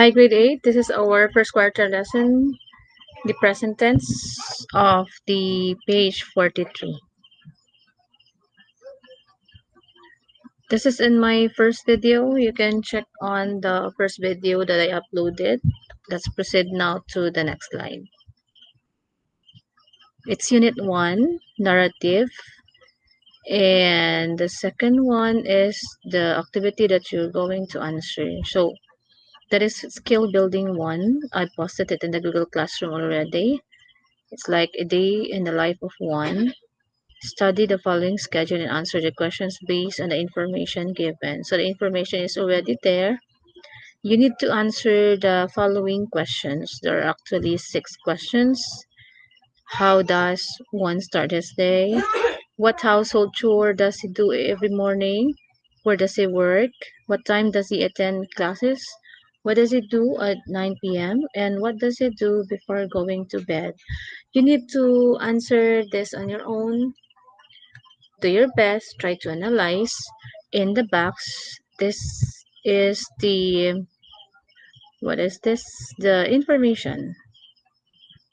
Hi, grade 8. This is our first quarter lesson, the present tense of the page 43. This is in my first video. You can check on the first video that I uploaded. Let's proceed now to the next slide. It's unit 1, narrative. And the second one is the activity that you're going to answer. So that is skill building one. I posted it in the Google Classroom already. It's like a day in the life of one. Study the following schedule and answer the questions based on the information given. So the information is already there. You need to answer the following questions. There are actually six questions. How does one start his day? What household chore does he do every morning? Where does he work? What time does he attend classes? What does it do at 9 p.m. and what does it do before going to bed? You need to answer this on your own. Do your best, try to analyze. In the box, this is the what is this? The information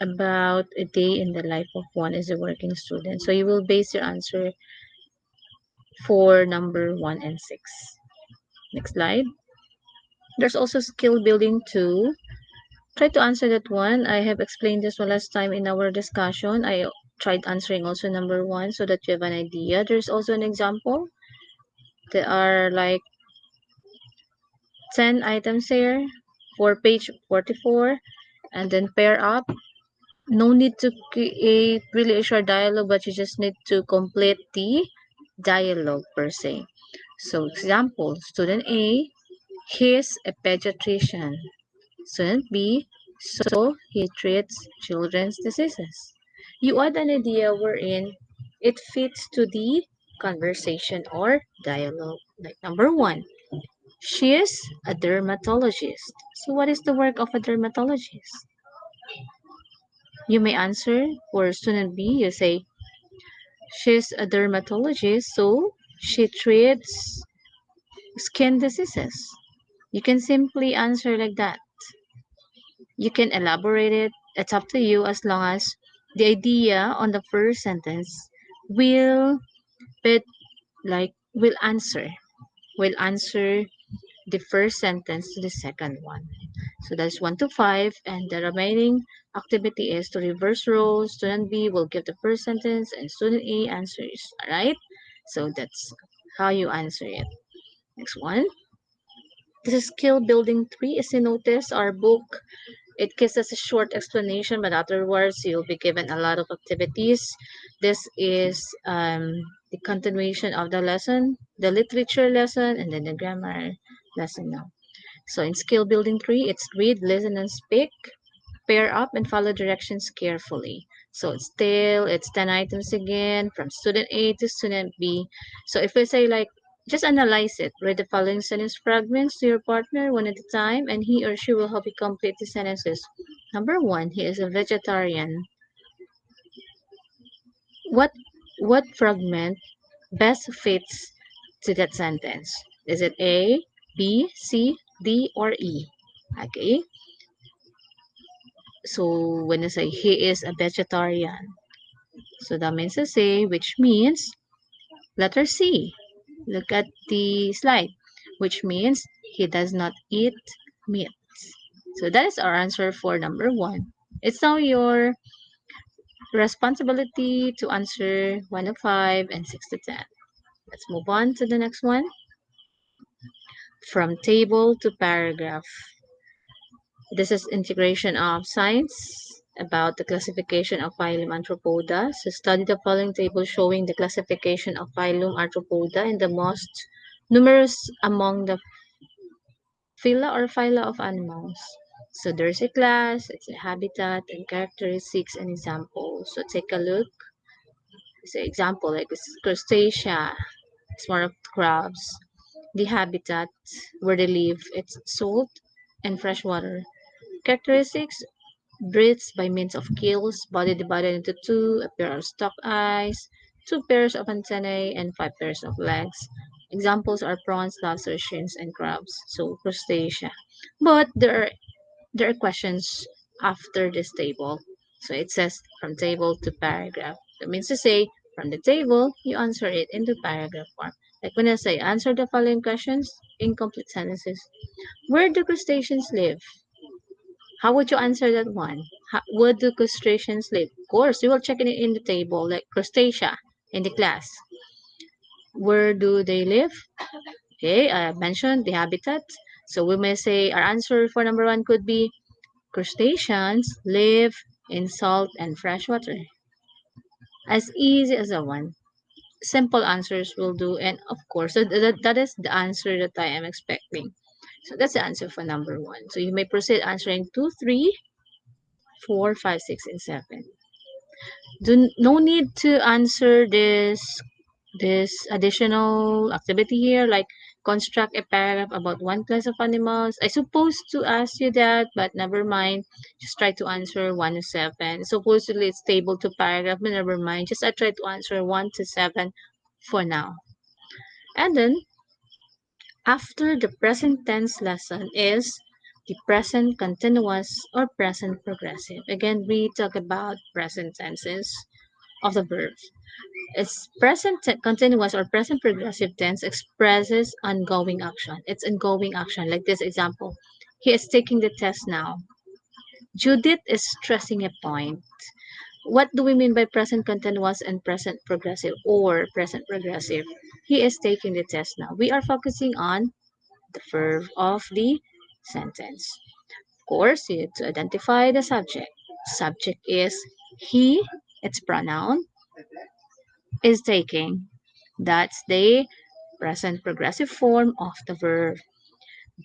about a day in the life of one as a working student. So you will base your answer for number one and six. Next slide. There's also skill building two. Try to answer that one. I have explained this one last time in our discussion. I tried answering also number one so that you have an idea. There's also an example. There are like 10 items here for page 44 and then pair up. No need to create really a short dialogue, but you just need to complete the dialogue per se. So example, student A He's a pediatrician. Student B, so he treats children's diseases. You add an idea wherein it fits to the conversation or dialogue. Like number one, she is a dermatologist. So what is the work of a dermatologist? You may answer for student B, you say, she's a dermatologist, so she treats skin diseases. You can simply answer like that. You can elaborate it. It's up to you as long as the idea on the first sentence will fit like will answer will answer the first sentence to the second one. So that's 1 to 5 and the remaining activity is to reverse roles. Student B will give the first sentence and student A answers. Alright? So that's how you answer it. Next one. This is skill building three. As you notice, our book, it gives us a short explanation, but afterwards you'll be given a lot of activities. This is um, the continuation of the lesson, the literature lesson, and then the grammar lesson now. So in skill building three, it's read, listen, and speak. Pair up and follow directions carefully. So it's still, it's 10 items again from student A to student B. So if we say like just analyze it. Read the following sentence fragments to your partner one at a time, and he or she will help you complete the sentences. Number one, he is a vegetarian. What what fragment best fits to that sentence? Is it A, B, C, D, or E? Okay. So when I say he is a vegetarian, so that means to say which means letter C. Look at the slide, which means he does not eat meat. So that is our answer for number one. It's now your responsibility to answer 1 to 5 and 6 to 10. Let's move on to the next one. From table to paragraph. This is integration of science about the classification of phylum Arthropoda. So study the following table showing the classification of phylum Arthropoda and the most numerous among the phyla or phyla of animals. So there's a class, it's a habitat, and characteristics and examples. So take a look. So example like crustacea, it's more of crabs. The habitat where they live, it's salt and fresh water. Characteristics, breathes by means of gills, body divided into two, a pair of stalked eyes, two pairs of antennae, and five pairs of legs. Examples are prawns, lobsters, shrimps, and crabs. So crustacea. But there are there are questions after this table. So it says from table to paragraph. That means to say from the table you answer it into paragraph form. Like when I say answer the following questions, incomplete sentences. Where do crustaceans live? How would you answer that one? How, where do crustaceans live? Of course, you will check it in the table, like crustacea in the class. Where do they live? Okay, I mentioned the habitat. So we may say our answer for number one could be crustaceans live in salt and fresh water. As easy as that one. Simple answers will do. And of course, that, that is the answer that I am expecting. So that's the answer for number one. So you may proceed answering two, three, four, five, six, and seven. Do no need to answer this this additional activity here, like construct a paragraph about one class of animals. I supposed to ask you that, but never mind. Just try to answer one to seven. Supposedly it's table to paragraph, but never mind. Just I try to answer one to seven for now. And then after the present tense lesson is the present continuous or present progressive. Again, we talk about present tenses of the verbs. It's present continuous or present progressive tense expresses ongoing action. It's ongoing action. Like this example, he is taking the test now. Judith is stressing a point. What do we mean by present continuous and present progressive or present progressive? He is taking the test now. We are focusing on the verb of the sentence. Of course, you need to identify the subject. Subject is he, its pronoun, is taking. That's the present progressive form of the verb.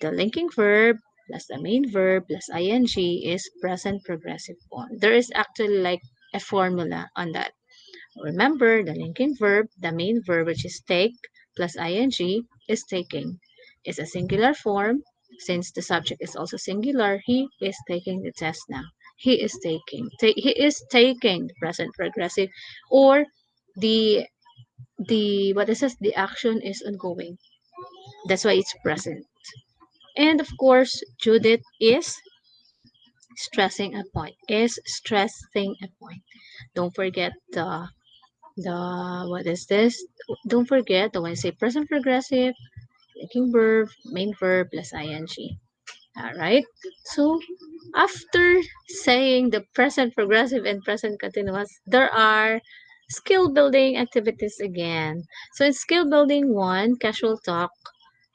The linking verb plus the main verb plus ing is present progressive form. There is actually like a formula on that. Remember, the linking verb, the main verb, which is take, plus ing, is taking. It's a singular form. Since the subject is also singular, he is taking the test now. He is taking. Ta- he is taking the present progressive or the the what is this? The action is ongoing. That's why it's present. And of course, Judith is stressing a point. Is stressing a point. Don't forget the the what is this? Don't forget the when I say present progressive, linking verb, main verb plus ing. All right. So after saying the present progressive and present continuous, there are skill building activities again. So in skill building one, casual talk,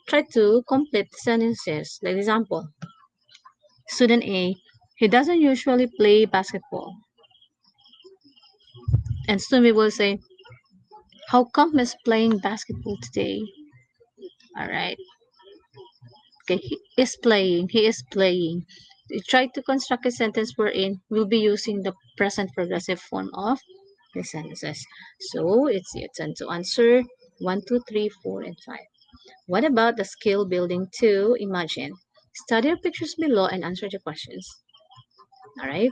try to complete sentences. Like example, student A, he doesn't usually play basketball. And B will say, how come he's playing basketball today? All right. Okay, he is playing. He is playing. You try to construct a sentence wherein we'll be using the present progressive form of the sentences. So it's your turn to answer 1, 2, 3, 4, and 5. What about the skill building 2? Imagine. Study your pictures below and answer the questions. All right.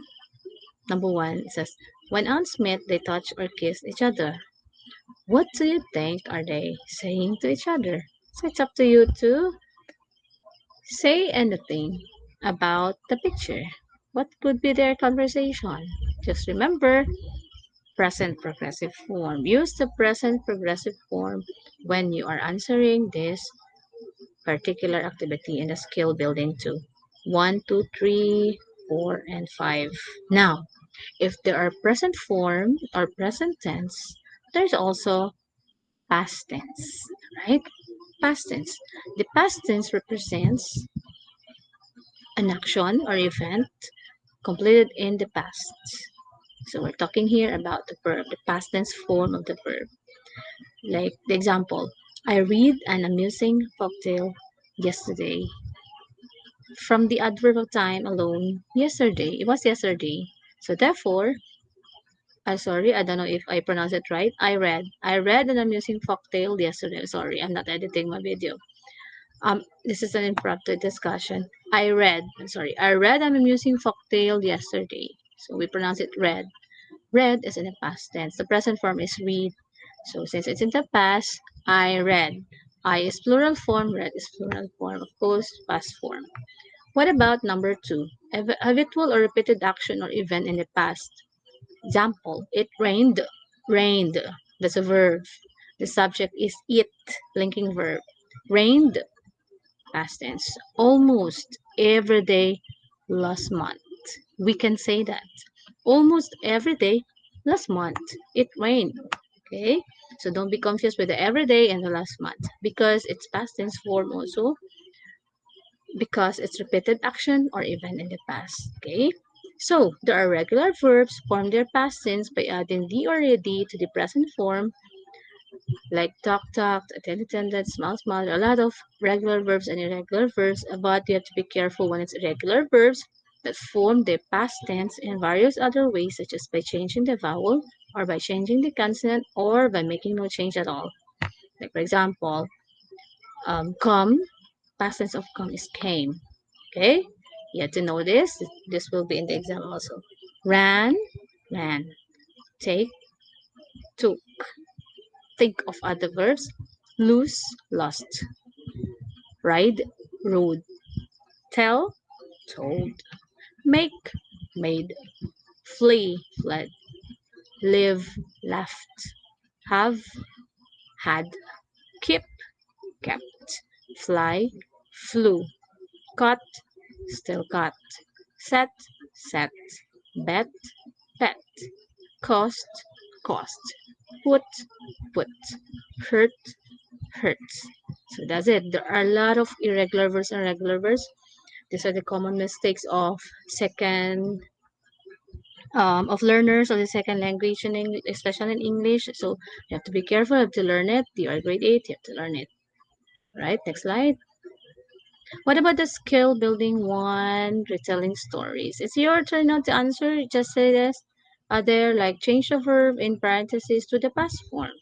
Number one, it says, when ants meet, they touch or kiss each other. What do you think are they saying to each other? So it's up to you to say anything about the picture. What could be their conversation? Just remember, present progressive form. Use the present progressive form when you are answering this particular activity in the skill building two. One, two, three, four, and 5. Now, if there are present form or present tense, there's also past tense, right? Past tense. The past tense represents an action or event completed in the past. So we're talking here about the verb, the past tense form of the verb. Like the example, I read an amusing folktale yesterday. From the adverb of time alone, yesterday, it was yesterday. So therefore, I'm sorry, I don't know if I pronounce it right. I read. I read an amusing folktale yesterday. Sorry, I'm not editing my video. Um, this is an impromptu discussion. I read. I'm sorry. I read an amusing folktale yesterday. So we pronounce it read. Read is in the past tense. The present form is read. So since it's in the past, I read. I is plural form, read is plural form, of course, past form. What about number two? Habitual or repeated action or event in the past. Example, it rained, rained. That's a verb. The subject is it, linking verb. Rained, past tense. Almost every day last month. We can say that. Almost every day last month it rained. Okay, so don't be confused with the everyday and the last month because it's past tense form also because it's repeated action or event in the past. Okay, so there are regular verbs form their past tense by adding the or ed to the present form like talk talk, attend attended, smile smile. A lot of regular verbs and irregular verbs, but you have to be careful when it's irregular verbs that form the past tense in various other ways, such as by changing the vowel or by changing the consonant or by making no change at all. Like for example, um, come, past tense of come is came. Okay, you have to know this. This will be in the exam also. Ran, ran. Take, took. Think of other verbs. Lose, lost. Ride, rode. Tell, told. Make, made. Flee, fled live, left, have, had, keep, kept, fly, flew, cut, still cut, set, set, bet, pet, cost, cost, put, put, hurt, hurt. So that's it. There are a lot of irregular verbs and regular verbs. These are the common mistakes of second um, of learners of the second language, in English, especially in English. So you have to be careful. You have to learn it. You are grade 8, you have to learn it. Right, next slide. What about the skill building one, retelling stories? It's your turn now to answer. Just say this. Are there like change the verb in parentheses to the past form?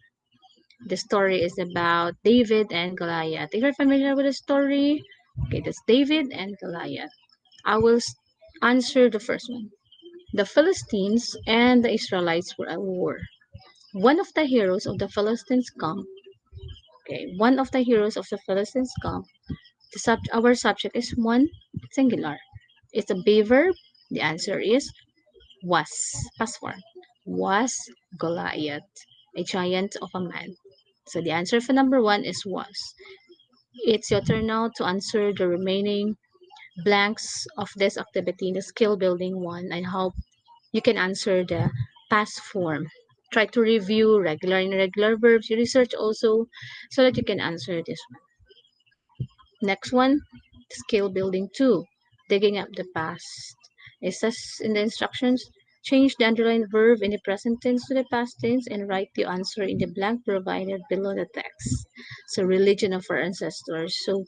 The story is about David and Goliath. If you're familiar with the story, okay, that's David and Goliath. I will answer the first one. The Philistines and the Israelites were at war. One of the heroes of the Philistines camp, okay, one of the heroes of the Philistines camp, the sub, our subject is one singular. It's a B verb. The answer is was, past form, was Goliath, a giant of a man. So the answer for number one is was. It's your turn now to answer the remaining blanks of this activity in the skill building one and how you can answer the past form. Try to review regular and irregular verbs. You research also so that you can answer this one. Next one, skill building two, digging up the past. It says in the instructions, change the underlined verb in the present tense to the past tense and write the answer in the blank provided below the text. So religion of our ancestors. So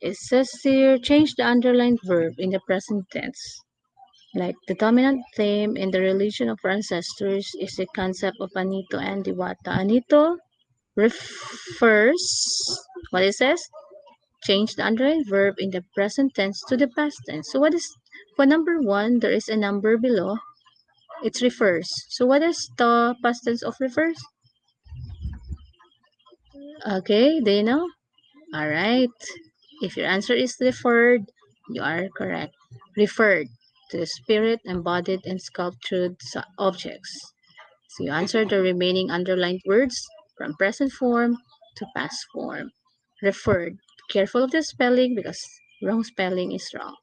it says here, change the underlined verb in the present tense. Like the dominant theme in the religion of our ancestors is the concept of Anito and Diwata. Anito refers, what it says? Change the underlying verb in the present tense to the past tense. So what is, for number one, there is a number below. It refers. So what is the past tense of refers? Okay, do you know? All right. If your answer is referred, you are correct. Referred the spirit embodied in sculptured objects. So you answer the remaining underlined words from present form to past form. Referred. Careful of the spelling because wrong spelling is wrong.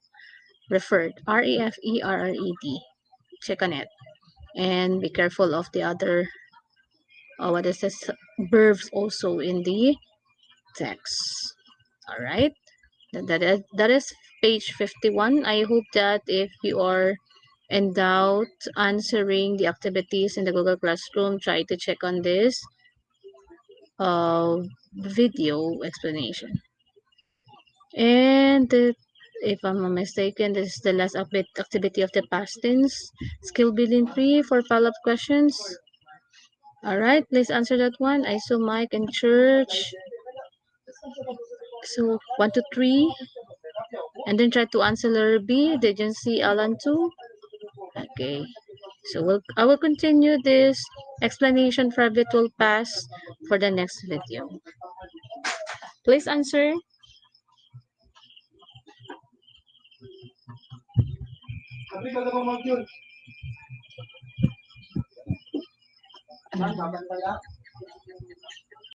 Referred. R-E-F-E-R-R-E-D. Check on it. And be careful of the other, oh, what is this, verbs also in the text. All right that is, that is page 51 i hope that if you are in doubt answering the activities in the google classroom try to check on this uh, video explanation. And the, if i'm not mistaken this is the last update activity of the past tense. Skill building three for follow-up questions. All right please answer that one. I saw mike in church. So one, two, three, and then try to answer letter B. Did you see Alan too? Okay. So we'll, I will continue this explanation for virtual pass for the next video. Please answer.